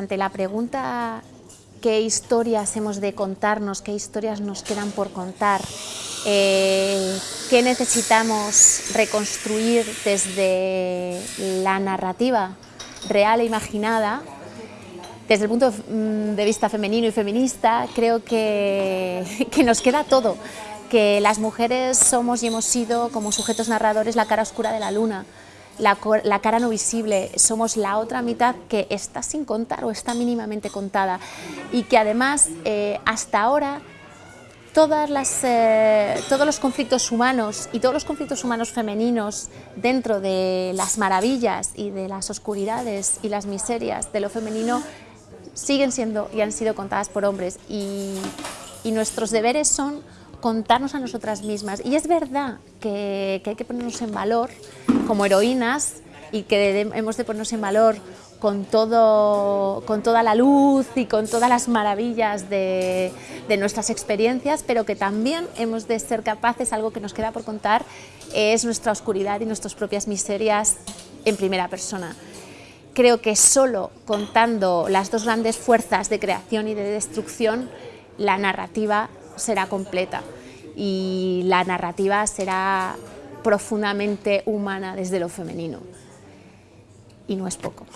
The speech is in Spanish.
Ante la pregunta qué historias hemos de contarnos, qué historias nos quedan por contar, eh, qué necesitamos reconstruir desde la narrativa real e imaginada, desde el punto mm, de vista femenino y feminista, creo que, que nos queda todo, que las mujeres somos y hemos sido como sujetos narradores la cara oscura de la luna, la, cara no visible, somos la otra mitad que está sin contar o está mínimamente contada. Y que además eh, hasta ahora todas las, eh, todos los conflictos humanos y todos los conflictos humanos femeninos dentro de las maravillas y de las oscuridades y las miserias de lo femenino siguen siendo y han sido contadas por hombres. Y, y nuestros deberes son contarnos a nosotras mismas. Y es verdad que, hay que ponernos en valor como heroínas y que hemos de ponernos en valor con, todo, con toda la luz y con todas las maravillas de, de, nuestras experiencias, pero que también hemos de ser capaces, algo que nos queda por contar, es nuestra oscuridad y nuestras propias miserias en primera persona. Creo que solo contando las dos grandes fuerzas de creación y de destrucción, la narrativa será completa y la narrativa será profundamente humana desde lo femenino. Y no es poco.